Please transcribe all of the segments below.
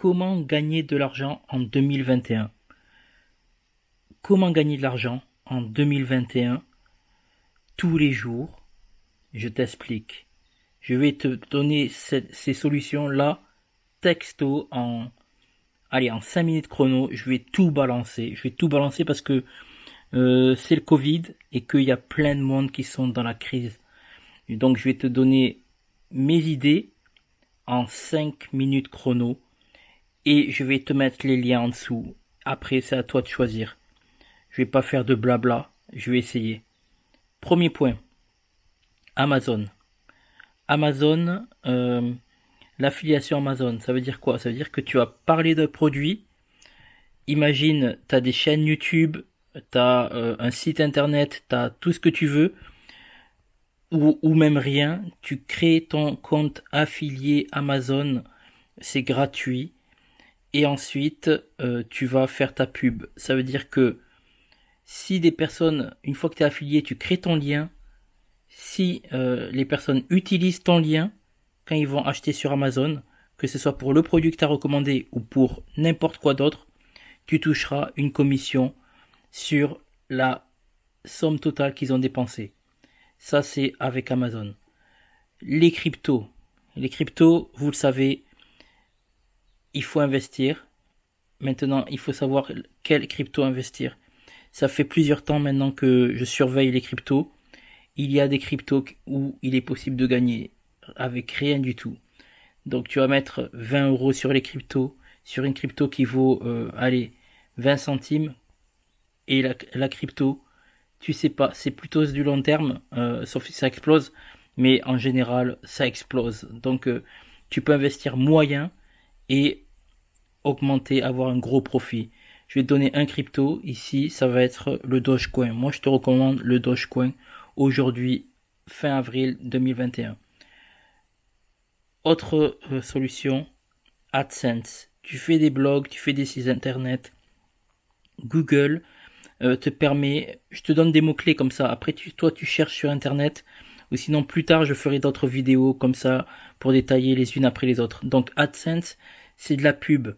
comment gagner de l'argent en 2021 Comment gagner de l'argent en 2021 tous les jours Je t'explique. Je vais te donner ces solutions-là texto en allez en 5 minutes chrono. Je vais tout balancer. Je vais tout balancer parce que euh, c'est le Covid et qu'il y a plein de monde qui sont dans la crise. donc je vais te donner mes idées en 5 minutes chrono et je vais te mettre les liens en dessous. Après, c'est à toi de choisir. Je vais pas faire de blabla, je vais essayer. Premier point. Amazon. Amazon, euh, l'affiliation Amazon, ça veut dire quoi? Ça veut dire que tu vas parler d'un produit. Imagine, tu as des chaînes YouTube, tu as euh, un site internet, tu as tout ce que tu veux, ou, ou même rien. Tu crées ton compte affilié Amazon, c'est gratuit. Et ensuite, euh, tu vas faire ta pub. Ça veut dire que si des personnes, une fois que tu es affilié, tu crées ton lien, si euh, les personnes utilisent ton lien quand ils vont acheter sur Amazon, que ce soit pour le produit que tu as recommandé ou pour n'importe quoi d'autre, tu toucheras une commission sur la somme totale qu'ils ont dépensée. Ça, c'est avec Amazon. Les cryptos. Les cryptos, vous le savez, il faut investir. Maintenant, il faut savoir quelle crypto investir. Ça fait plusieurs temps maintenant que je surveille les cryptos. Il y a des cryptos où il est possible de gagner avec rien du tout. Donc tu vas mettre 20 euros sur les cryptos, sur une crypto qui vaut, euh, allez, 20 centimes. Et la, crypto, tu sais pas, c'est plutôt du long terme, euh, sauf si ça explose. Mais en général, ça explose. Donc euh, tu peux investir moyen et augmenter, avoir un gros profit. Je vais te donner un crypto. Ici, ça va être le Dogecoin. Moi, je te recommande le Dogecoin aujourd'hui, fin avril 2021. Autre euh, solution, AdSense. Tu fais des blogs, tu fais des sites internet. Google euh, te permet, je te donne des mots-clés comme ça. Après, tu, toi, tu cherches sur internet. Ou sinon, plus tard, je ferai d'autres vidéos comme ça pour détailler les unes après les autres. Donc, AdSense, c'est de la pub.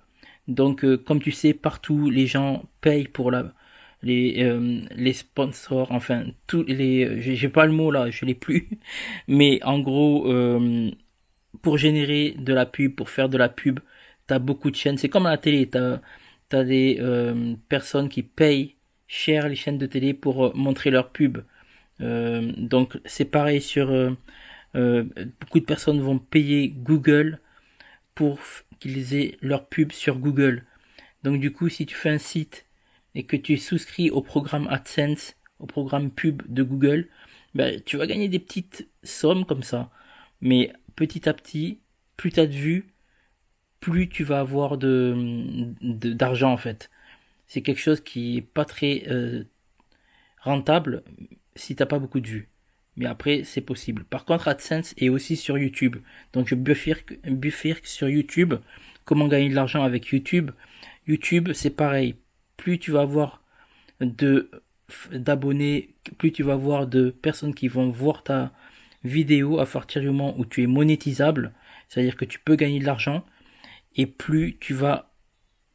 Donc, euh, comme tu sais, partout, les gens payent pour la, les, euh, les sponsors, enfin, tous les, j'ai pas le mot là, je l'ai plus, mais en gros, euh, pour générer de la pub, pour faire de la pub, t'as beaucoup de chaînes. C'est comme la télé, t'as as des personnes qui payent cher les chaînes de télé pour montrer leur pub. Donc, c'est pareil sur beaucoup de personnes vont payer Google pour qu'ils aient leur pub sur Google. Donc du coup, si tu fais un site et que tu es souscrit au programme AdSense, au programme pub de Google, ben, tu vas gagner des petites sommes comme ça. Mais petit à petit, plus tu as de vues, plus tu vas avoir de d'argent en fait. C'est quelque chose qui est pas très euh, rentable si t'as pas beaucoup de vues. Mais après, c'est possible. Par contre, AdSense est aussi sur YouTube. Donc, je bifurque, sur YouTube. Comment gagner de l'argent avec YouTube? YouTube, c'est pareil. Plus tu vas avoir de d'abonnés, plus tu vas avoir de personnes qui vont voir ta vidéo à partir du moment où tu es monétisable, c'est-à-dire que tu peux gagner de l'argent, et plus tu vas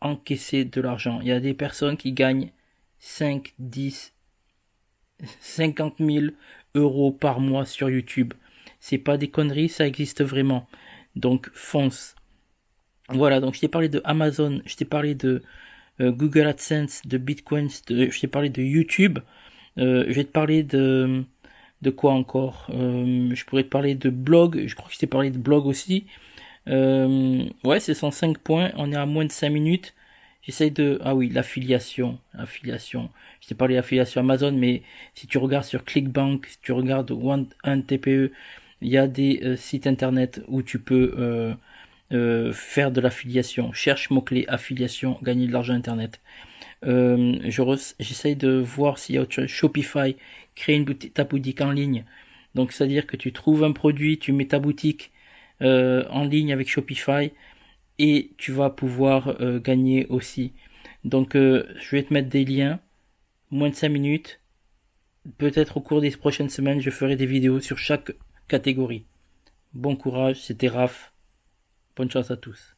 encaisser de l'argent. Il y a des personnes qui gagnent 5, 10, 50 000 euros par mois sur YouTube. C'est pas des conneries, ça existe vraiment. Donc fonce. Voilà, donc je t'ai parlé de Amazon, je t'ai parlé de euh, Google AdSense, de Bitcoin, je t'ai parlé de YouTube. Euh, je vais te parler de de quoi encore? Euh, Je pourrais te parler de blog, je crois que je t'ai parlé de blog aussi. ouais, c'est 105 points, on est à moins de 5 minutes. J'essaye de... Ah oui, l'affiliation. Affiliation. Je t'ai parlé d'affiliation Amazon, mais si tu regardes sur Clickbank, si tu regardes One, un TPE, il y a des euh, sites internet où tu peux euh, euh, faire de l'affiliation. Cherche mot-clé affiliation, gagner de l'argent internet. J'essaye de voir s'il y a autre chose. Shopify, créer une boutique, ta boutique en ligne. Donc c'est-à-dire que tu trouves un produit, tu mets ta boutique en ligne avec Shopify et tu vas pouvoir euh, gagner aussi. Donc euh, je vais te mettre des liens, moins de 5 minutes. Peut-être au cours des prochaines semaines, je ferai des vidéos sur chaque catégorie. Bon courage, c'était Raph. Bonne chance à tous.